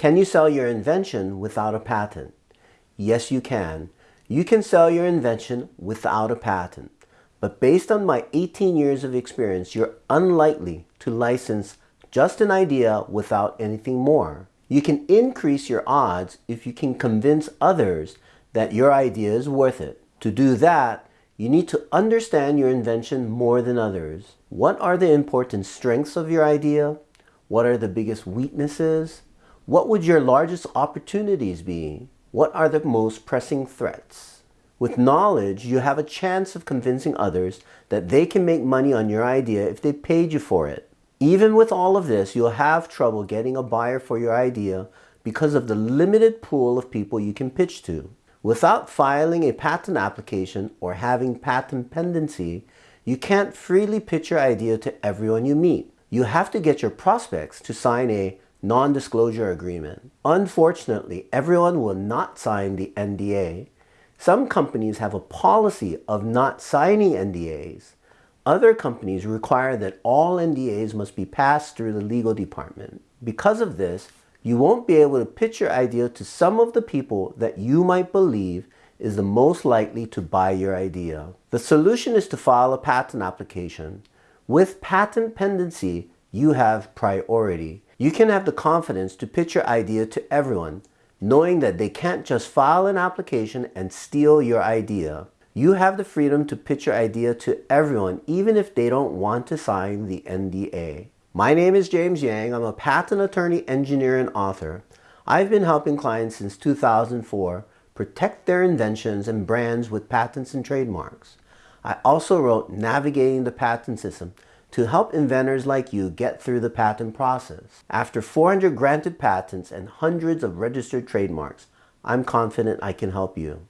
Can you sell your invention without a patent? Yes, you can. You can sell your invention without a patent. But based on my 18 years of experience, you're unlikely to license just an idea without anything more. You can increase your odds if you can convince others that your idea is worth it. To do that, you need to understand your invention more than others. What are the important strengths of your idea? What are the biggest weaknesses? What would your largest opportunities be? What are the most pressing threats? With knowledge, you have a chance of convincing others that they can make money on your idea if they paid you for it. Even with all of this, you'll have trouble getting a buyer for your idea because of the limited pool of people you can pitch to. Without filing a patent application or having patent pendency, you can't freely pitch your idea to everyone you meet. You have to get your prospects to sign a non-disclosure agreement. Unfortunately, everyone will not sign the NDA. Some companies have a policy of not signing NDAs. Other companies require that all NDAs must be passed through the legal department. Because of this, you won't be able to pitch your idea to some of the people that you might believe is the most likely to buy your idea. The solution is to file a patent application. With patent pendency, you have priority. You can have the confidence to pitch your idea to everyone, knowing that they can't just file an application and steal your idea. You have the freedom to pitch your idea to everyone, even if they don't want to sign the NDA. My name is James Yang. I'm a patent attorney, engineer, and author. I've been helping clients since 2004 protect their inventions and brands with patents and trademarks. I also wrote Navigating the Patent System to help inventors like you get through the patent process. After 400 granted patents and hundreds of registered trademarks, I'm confident I can help you.